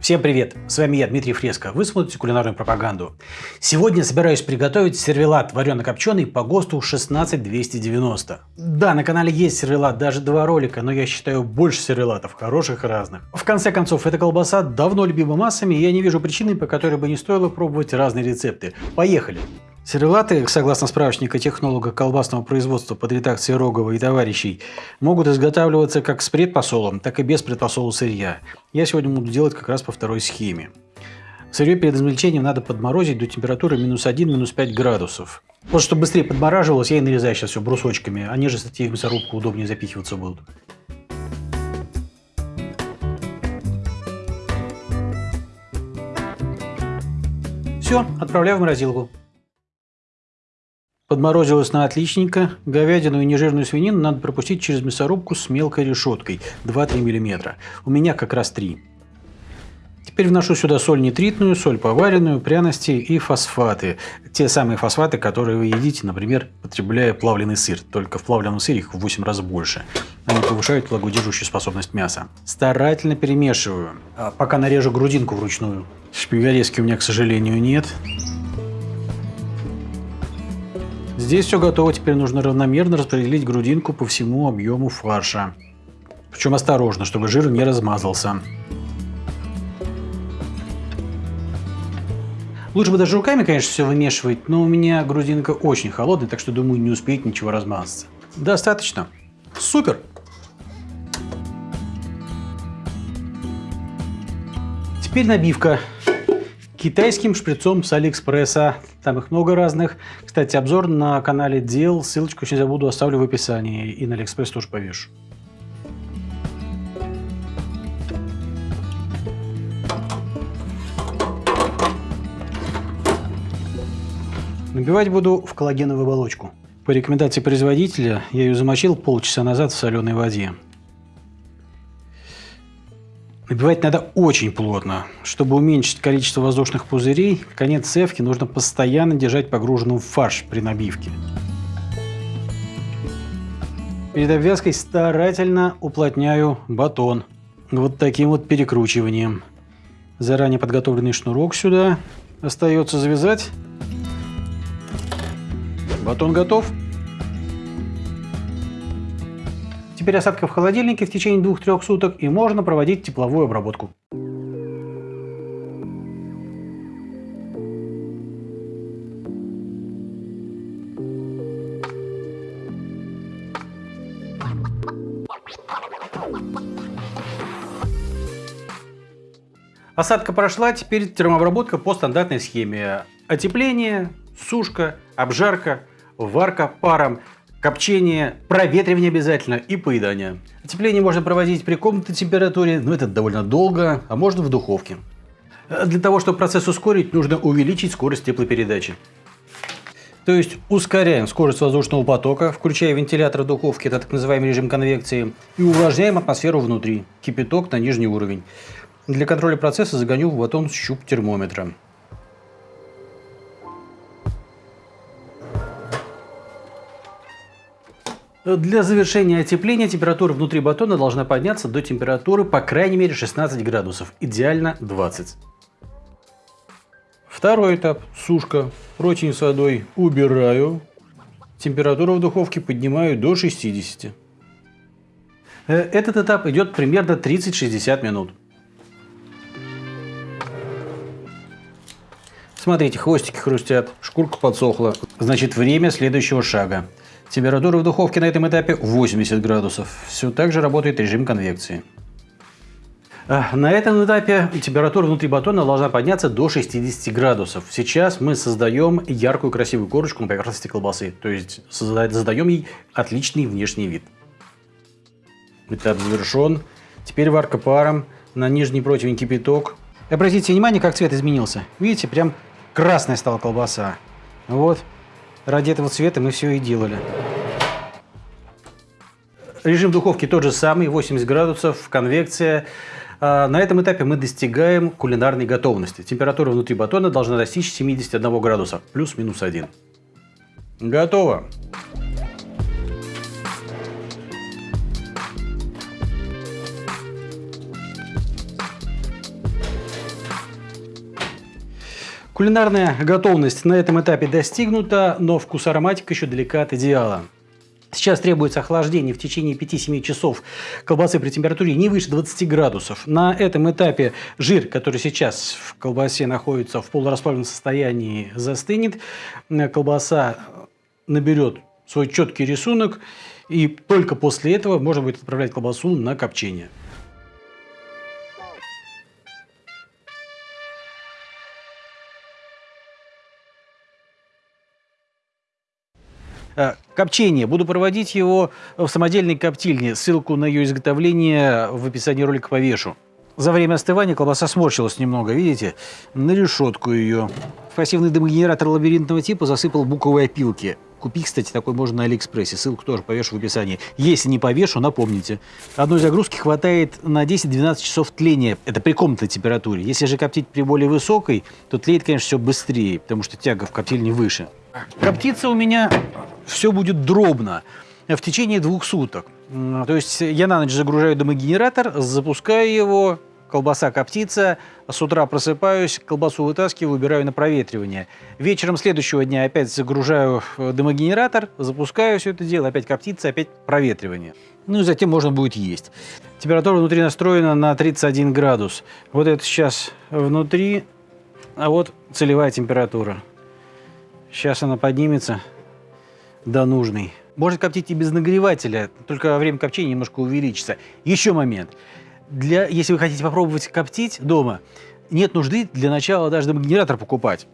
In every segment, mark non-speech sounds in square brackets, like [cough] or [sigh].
Всем привет! С вами я, Дмитрий Фреско. Вы смотрите кулинарную пропаганду. Сегодня собираюсь приготовить сервелат варено-копченый по ГОСТу 16290. Да, на канале есть сервелат, даже два ролика, но я считаю больше сервелатов, хороших и разных. В конце концов, эта колбаса давно любима массами, и я не вижу причины, по которой бы не стоило пробовать разные рецепты. Поехали! Сервелаты, согласно справочника технолога колбасного производства под редакцией Рогова и товарищей, могут изготавливаться как с предпосолом, так и без предпосола сырья. Я сегодня буду делать как раз по второй схеме. Сырье перед измельчением надо подморозить до температуры минус 1, минус 5 градусов. Вот чтобы быстрее подмораживалось, я и нарезаю сейчас все брусочками. Они же, кстати, в мясорубку удобнее запихиваться будут. Все, отправляю в морозилку. Подморозилось на отличненько. Говядину и нежирную свинину надо пропустить через мясорубку с мелкой решеткой 2-3 мм. У меня как раз 3. Теперь вношу сюда соль нитритную, соль поваренную, пряности и фосфаты. Те самые фосфаты, которые вы едите, например, потребляя плавленый сыр. Только в плавленном сыре их в 8 раз больше. Они повышают влагодержащую способность мяса. Старательно перемешиваю, а пока нарежу грудинку вручную. Шпигалески у меня, к сожалению, нет. Здесь все готово, теперь нужно равномерно распределить грудинку по всему объему фарша. Причем осторожно, чтобы жир не размазался. Лучше бы даже руками, конечно, все вымешивать, но у меня грудинка очень холодная, так что, думаю, не успеет ничего размазаться. Достаточно. Супер! Теперь набивка китайским шприцом с Алиэкспресса. Там их много разных. Кстати, обзор на канале делал. Ссылочку, если не забуду, оставлю в описании. И на Алиэкспресс тоже повешу. Набивать буду в коллагеновую оболочку. По рекомендации производителя я ее замочил полчаса назад в соленой воде. Набивать надо очень плотно. Чтобы уменьшить количество воздушных пузырей, конец цевки нужно постоянно держать погруженным в фарш при набивке. Перед обвязкой старательно уплотняю батон. Вот таким вот перекручиванием. Заранее подготовленный шнурок сюда. Остается завязать. Батон готов. Теперь осадка в холодильнике в течение 2-3 суток и можно проводить тепловую обработку. Осадка прошла, теперь термообработка по стандартной схеме. Отепление, сушка, обжарка, варка паром – копчение, проветривание обязательно и поедание. Отепление можно проводить при комнатной температуре, но это довольно долго, а можно в духовке. Для того, чтобы процесс ускорить, нужно увеличить скорость теплопередачи. То есть ускоряем скорость воздушного потока, включая вентилятор духовки, это так называемый режим конвекции, и увлажняем атмосферу внутри, кипяток на нижний уровень. Для контроля процесса загоню в батон щуп термометра. Для завершения отепления температура внутри батона должна подняться до температуры по крайней мере 16 градусов, идеально 20. Второй этап – сушка. Противень с водой убираю. Температуру в духовке поднимаю до 60. Э, этот этап идет примерно 30-60 минут. Смотрите, хвостики хрустят, шкурка подсохла. Значит, время следующего шага. Температура в духовке на этом этапе 80 градусов. Все так же работает режим конвекции. А, на этом этапе температура внутри батона должна подняться до 60 градусов. Сейчас мы создаем яркую красивую корочку на поверхности колбасы. То есть создаем ей отличный внешний вид. Этап завершен. Теперь варка паром. На нижний противень кипяток. Обратите внимание, как цвет изменился. Видите, прям красная стала колбаса. Вот. Ради этого цвета мы все и делали. Режим духовки тот же самый, 80 градусов, конвекция. А, на этом этапе мы достигаем кулинарной готовности. Температура внутри батона должна достичь 71 градуса, плюс-минус 1. Готово! Кулинарная готовность на этом этапе достигнута, но вкус ароматика еще далека от идеала. Сейчас требуется охлаждение в течение 5-7 часов колбасы при температуре не выше 20 градусов. На этом этапе жир, который сейчас в колбасе находится в полурасплавленном состоянии, застынет. Колбаса наберет свой четкий рисунок, и только после этого можно будет отправлять колбасу на копчение. Копчение. Буду проводить его в самодельной коптильне. Ссылку на ее изготовление в описании ролика повешу. За время остывания колбаса сморщилась немного, видите? На решетку ее. В пассивный дымогенератор лабиринтного типа засыпал буковые опилки. Купить, кстати, такой можно на Алиэкспрессе. Ссылку тоже повешу в описании. Если не повешу, напомните. Одной загрузки хватает на 10-12 часов тления. Это при комнатной температуре. Если же коптить при более высокой, то тлеет, конечно, все быстрее, потому что тяга в коптильне выше. Коптится у меня все будет дробно в течение двух суток. То есть я на ночь загружаю дымогенератор, запускаю его, колбаса коптится, с утра просыпаюсь, колбасу вытаскиваю, убираю на проветривание. Вечером следующего дня опять загружаю дымогенератор, запускаю все это дело, опять коптится, опять проветривание. Ну и затем можно будет есть. Температура внутри настроена на 31 градус. Вот это сейчас внутри, а вот целевая температура. Сейчас она поднимется до нужной. Можно коптить и без нагревателя, только время копчения немножко увеличится. Еще момент. Для, если вы хотите попробовать коптить дома, нет нужды для начала даже генератор покупать.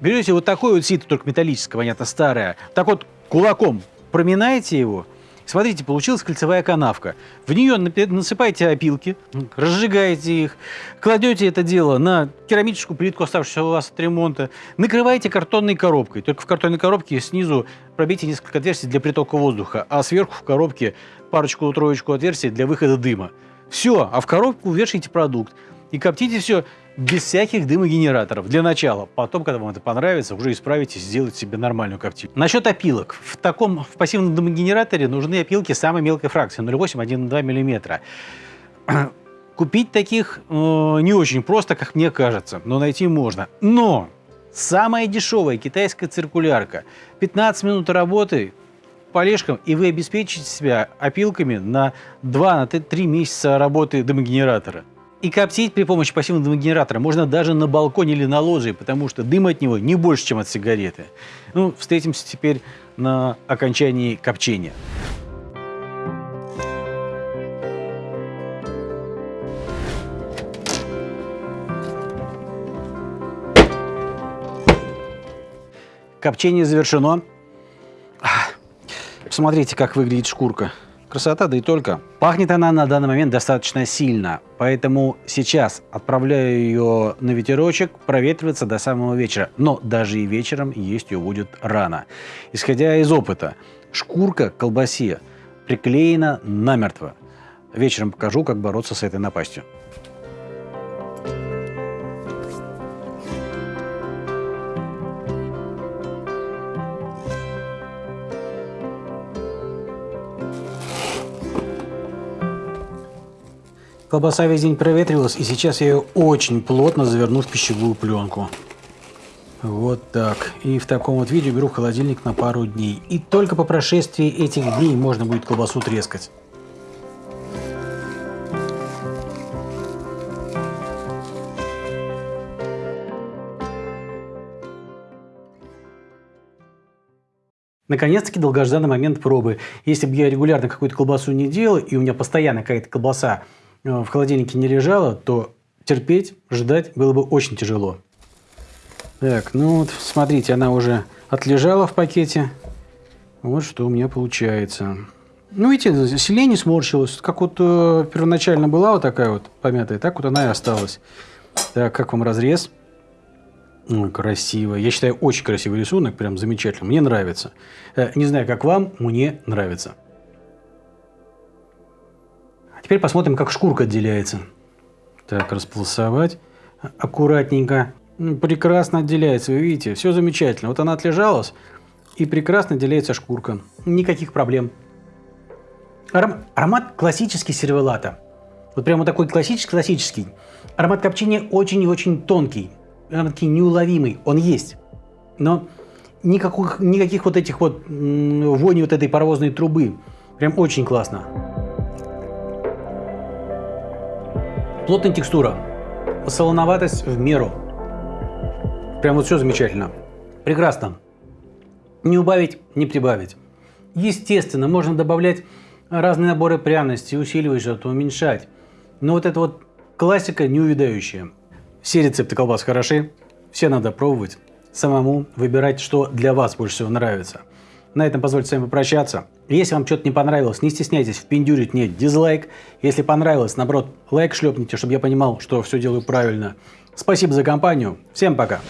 Берете вот такой вот сито, только металлическое, понятно, старое. Так вот кулаком проминаете его, Смотрите, получилась кольцевая канавка. В нее насыпаете опилки, разжигаете их, кладете это дело на керамическую плитку, оставшуюся у вас от ремонта, накрываете картонной коробкой. Только в картонной коробке снизу пробейте несколько отверстий для притока воздуха, а сверху в коробке парочку-троечку отверстий для выхода дыма. Все, а в коробку вешайте продукт. И коптите все без всяких дымогенераторов для начала. Потом, когда вам это понравится, уже исправите, сделайте себе нормальную коптильню. Насчет опилок. В таком в пассивном дымогенераторе нужны опилки самой мелкой фракции 0,8-1,2 мм. [clears throat] Купить таких э, не очень просто, как мне кажется, но найти можно. Но самая дешевая китайская циркулярка. 15 минут работы полежкам, и вы обеспечите себя опилками на 2-3 месяца работы дымогенератора. И коптить при помощи пассивного генератора можно даже на балконе или на лоджии, потому что дым от него не больше, чем от сигареты. Ну, встретимся теперь на окончании копчения. Копчение завершено. Посмотрите, как выглядит шкурка. Красота, да и только. Пахнет она на данный момент достаточно сильно, поэтому сейчас отправляю ее на ветерочек проветриваться до самого вечера. Но даже и вечером есть ее будет рано. Исходя из опыта, шкурка колбасе приклеена намертво. Вечером покажу, как бороться с этой напастью. Колбаса весь день проветривалась, и сейчас я ее очень плотно заверну в пищевую пленку. Вот так. И в таком вот виде беру в холодильник на пару дней. И только по прошествии этих дней можно будет колбасу трескать. Наконец-таки долгожданный момент пробы. Если бы я регулярно какую-то колбасу не делал, и у меня постоянно какая-то колбаса в холодильнике не лежала, то терпеть, ждать было бы очень тяжело. Так, ну вот, смотрите, она уже отлежала в пакете. Вот что у меня получается. Ну, видите, сильнее не сморщилась. Как вот э, первоначально была вот такая вот помятая, так вот она и осталась. Так, как вам разрез? Ой, красиво. Я считаю, очень красивый рисунок, прям замечательно. Мне нравится. Э, не знаю, как вам, мне нравится. Теперь посмотрим, как шкурка отделяется. Так, располосовать аккуратненько. Ну, прекрасно отделяется, вы видите, все замечательно. Вот она отлежалась, и прекрасно отделяется шкурка. Никаких проблем. Аром... Аромат классический сервелата. Вот прямо такой классический-классический. Аромат копчения очень и очень тонкий. прям-таки неуловимый. Он есть. Но никаких, никаких вот этих вот вони вот этой паровозной трубы. Прям очень классно. Плотная текстура. Солоноватость в меру. Прям вот все замечательно. Прекрасно. Не убавить, не прибавить. Естественно, можно добавлять разные наборы пряностей, усиливать что-то, уменьшать. Но вот это вот классика неувядающая. Все рецепты колбас хороши, все надо пробовать, самому выбирать, что для вас больше всего нравится. На этом позвольте с вами попрощаться. Если вам что-то не понравилось, не стесняйтесь впендюрить мне дизлайк. Если понравилось, наоборот, лайк шлепните, чтобы я понимал, что все делаю правильно. Спасибо за компанию. Всем пока.